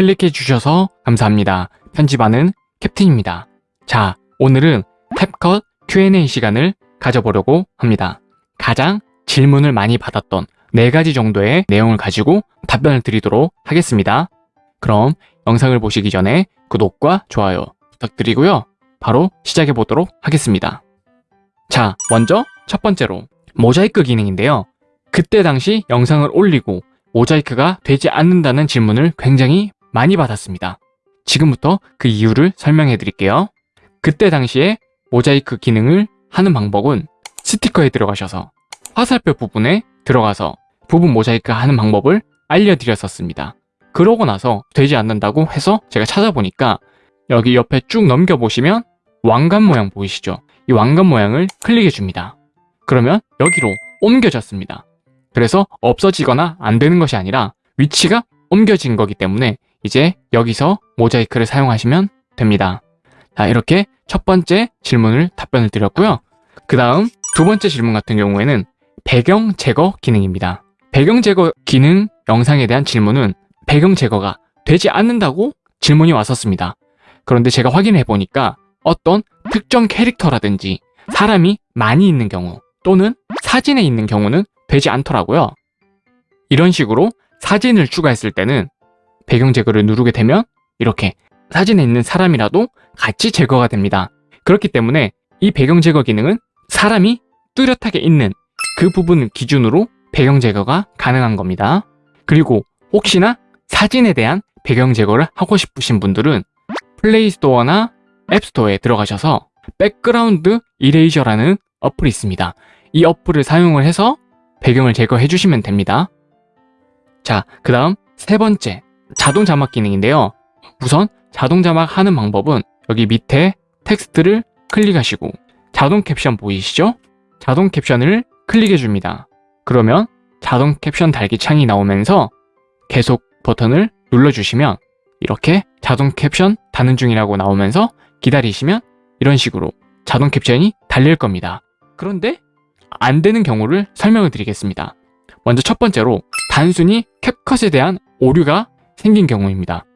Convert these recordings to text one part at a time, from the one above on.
클릭해 주셔서 감사합니다. 편집하는 캡틴입니다. 자, 오늘은 탭컷 Q&A 시간을 가져보려고 합니다. 가장 질문을 많이 받았던 네 가지 정도의 내용을 가지고 답변을 드리도록 하겠습니다. 그럼 영상을 보시기 전에 구독과 좋아요 부탁드리고요. 바로 시작해 보도록 하겠습니다. 자, 먼저 첫 번째로 모자이크 기능인데요. 그때 당시 영상을 올리고 모자이크가 되지 않는다는 질문을 굉장히 많이 받았습니다. 지금부터 그 이유를 설명해 드릴게요. 그때 당시에 모자이크 기능을 하는 방법은 스티커에 들어가셔서 화살표 부분에 들어가서 부분 모자이크 하는 방법을 알려드렸었습니다. 그러고 나서 되지 않는다고 해서 제가 찾아보니까 여기 옆에 쭉 넘겨보시면 왕관 모양 보이시죠? 이 왕관 모양을 클릭해 줍니다. 그러면 여기로 옮겨졌습니다. 그래서 없어지거나 안 되는 것이 아니라 위치가 옮겨진 거기 때문에 이제 여기서 모자이크를 사용하시면 됩니다. 자, 이렇게 첫 번째 질문을 답변을 드렸고요. 그 다음 두 번째 질문 같은 경우에는 배경 제거 기능입니다. 배경 제거 기능 영상에 대한 질문은 배경 제거가 되지 않는다고 질문이 왔었습니다. 그런데 제가 확인해 보니까 어떤 특정 캐릭터라든지 사람이 많이 있는 경우 또는 사진에 있는 경우는 되지 않더라고요. 이런 식으로 사진을 추가했을 때는 배경 제거를 누르게 되면 이렇게 사진에 있는 사람이라도 같이 제거가 됩니다. 그렇기 때문에 이 배경 제거 기능은 사람이 뚜렷하게 있는 그 부분 기준으로 배경 제거가 가능한 겁니다. 그리고 혹시나 사진에 대한 배경 제거를 하고 싶으신 분들은 플레이스토어나 앱스토어에 들어가셔서 Background Eraser라는 어플이 있습니다. 이 어플을 사용을 해서 배경을 제거해 주시면 됩니다. 자, 그 다음 세 번째 자동 자막 기능인데요. 우선 자동 자막 하는 방법은 여기 밑에 텍스트를 클릭하시고 자동 캡션 보이시죠? 자동 캡션을 클릭해 줍니다. 그러면 자동 캡션 달기 창이 나오면서 계속 버튼을 눌러주시면 이렇게 자동 캡션 다는 중이라고 나오면서 기다리시면 이런 식으로 자동 캡션이 달릴 겁니다. 그런데 안 되는 경우를 설명을 드리겠습니다. 먼저 첫 번째로 단순히 캡컷에 대한 오류가 생긴 경우입니다.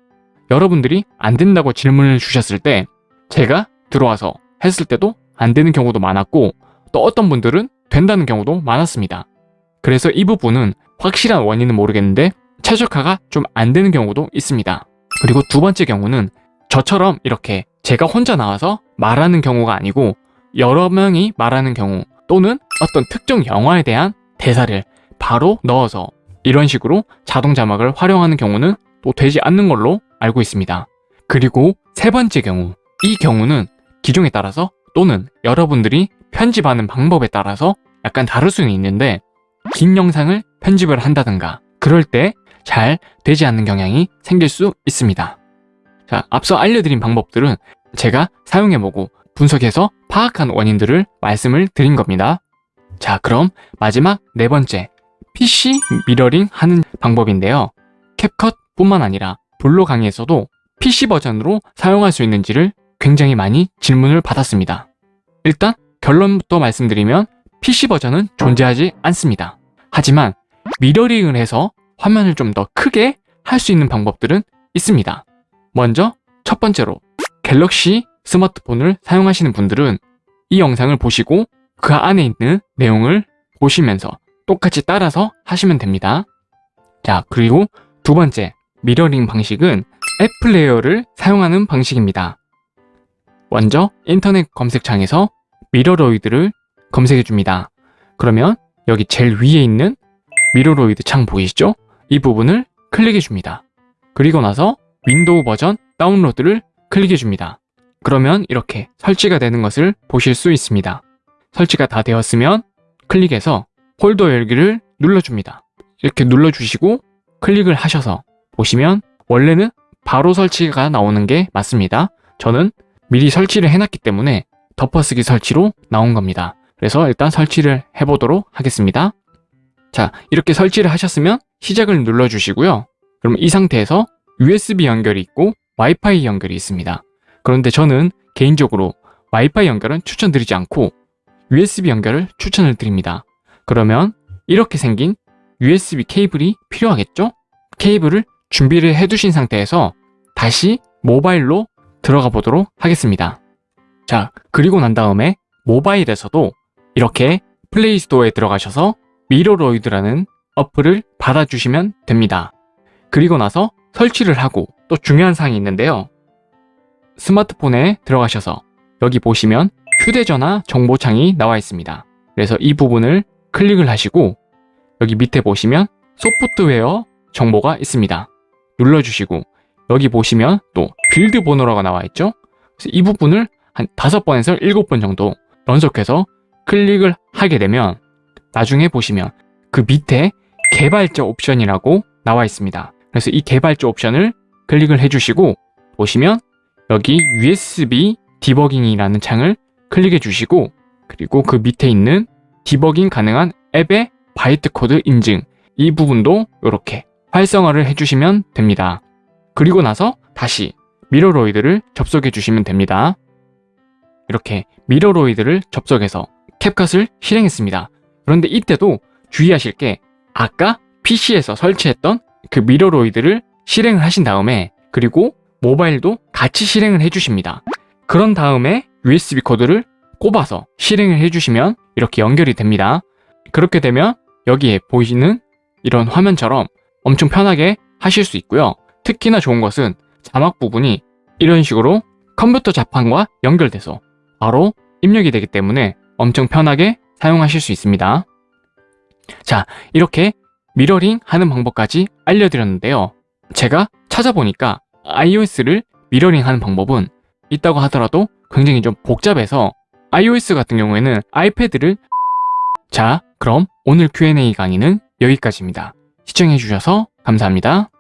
여러분들이 안 된다고 질문을 주셨을 때 제가 들어와서 했을 때도 안 되는 경우도 많았고 또 어떤 분들은 된다는 경우도 많았습니다. 그래서 이 부분은 확실한 원인은 모르겠는데 최적화가 좀 안 되는 경우도 있습니다. 그리고 두 번째 경우는 저처럼 이렇게 제가 혼자 나와서 말하는 경우가 아니고 여러 명이 말하는 경우 또는 어떤 특정 영화에 대한 대사를 바로 넣어서 이런 식으로 자동 자막을 활용하는 경우는 또 되지 않는 걸로 알고 있습니다. 그리고 세 번째 경우 이 경우는 기종에 따라서 또는 여러분들이 편집하는 방법에 따라서 약간 다를 수는 있는데 긴 영상을 편집을 한다든가 그럴 때 잘 되지 않는 경향이 생길 수 있습니다. 자, 앞서 알려드린 방법들은 제가 사용해보고 분석해서 파악한 원인들을 말씀을 드린 겁니다. 자, 그럼 마지막 네 번째 PC 미러링 하는 방법인데요. CapCut 뿐만 아니라 VLLO 강의에서도 PC 버전으로 사용할 수 있는지를 굉장히 많이 질문을 받았습니다. 일단 결론부터 말씀드리면 PC 버전은 존재하지 않습니다. 하지만 미러링을 해서 화면을 좀 더 크게 할 수 있는 방법들은 있습니다. 먼저 첫 번째로 갤럭시 스마트폰을 사용하시는 분들은 이 영상을 보시고 그 안에 있는 내용을 보시면서 똑같이 따라서 하시면 됩니다. 자, 그리고 두 번째 미러링 방식은 앱 플레이어를 사용하는 방식입니다. 먼저 인터넷 검색창에서 Mirroid를 검색해 줍니다. 그러면 여기 제일 위에 있는 Mirroid 창 보이시죠? 이 부분을 클릭해 줍니다. 그리고 나서 윈도우 버전 다운로드를 클릭해 줍니다. 그러면 이렇게 설치가 되는 것을 보실 수 있습니다. 설치가 다 되었으면 클릭해서 폴더 열기를 눌러줍니다. 이렇게 눌러주시고 클릭을 하셔서 보시면 원래는 바로 설치가 나오는 게 맞습니다. 저는 미리 설치를 해놨기 때문에 덮어쓰기 설치로 나온 겁니다. 그래서 일단 설치를 해보도록 하겠습니다. 자, 이렇게 설치를 하셨으면 시작을 눌러주시고요. 그럼 이 상태에서 USB 연결이 있고 와이파이 연결이 있습니다. 그런데 저는 개인적으로 와이파이 연결은 추천드리지 않고 USB 연결을 추천을 드립니다. 그러면 이렇게 생긴 USB 케이블이 필요하겠죠? 케이블을 준비를 해두신 상태에서 다시 모바일로 들어가 보도록 하겠습니다. 자, 그리고 난 다음에 모바일에서도 이렇게 플레이 스토어에 들어가셔서 Mirroid라는 어플을 받아주시면 됩니다. 그리고 나서 설치를 하고 또 중요한 사항이 있는데요. 스마트폰에 들어가셔서 여기 보시면 휴대전화 정보창이 나와 있습니다. 그래서 이 부분을 클릭을 하시고 여기 밑에 보시면 소프트웨어 정보가 있습니다. 눌러주시고 여기 보시면 또 build 번호라고 나와 있죠. 그래서 이 부분을 한 다섯 번에서 일곱 번 정도 연속해서 클릭을 하게 되면 나중에 보시면 그 밑에 개발자 옵션이라고 나와 있습니다. 그래서 이 개발자 옵션을 클릭을 해주시고 보시면 여기 USB 디버깅이라는 창을 클릭해 주시고 그리고 그 밑에 있는 디버깅 가능한 앱의 바이트 코드 인증 이 부분도 이렇게 활성화를 해주시면 됩니다. 그리고 나서 다시 Mirroid를 접속해 주시면 됩니다. 이렇게 Mirroid를 접속해서 CapCut을 실행했습니다. 그런데 이때도 주의하실 게 아까 PC에서 설치했던 그 Mirroid를 실행을 하신 다음에 그리고 모바일도 같이 실행을 해주십니다. 그런 다음에 USB 코드를 꼽아서 실행을 해주시면 이렇게 연결이 됩니다. 그렇게 되면 여기에 보이는 이런 화면처럼 엄청 편하게 하실 수 있고요. 특히나 좋은 것은 자막 부분이 이런 식으로 컴퓨터 자판과 연결돼서 바로 입력이 되기 때문에 엄청 편하게 사용하실 수 있습니다. 자, 이렇게 미러링 하는 방법까지 알려드렸는데요. 제가 찾아보니까 iOS를 미러링 하는 방법은 있다고 하더라도 굉장히 좀 복잡해서 iOS 같은 경우에는 아이패드를 자, 그럼 오늘 Q&A 강의는 여기까지입니다. 시청해주셔서 감사합니다.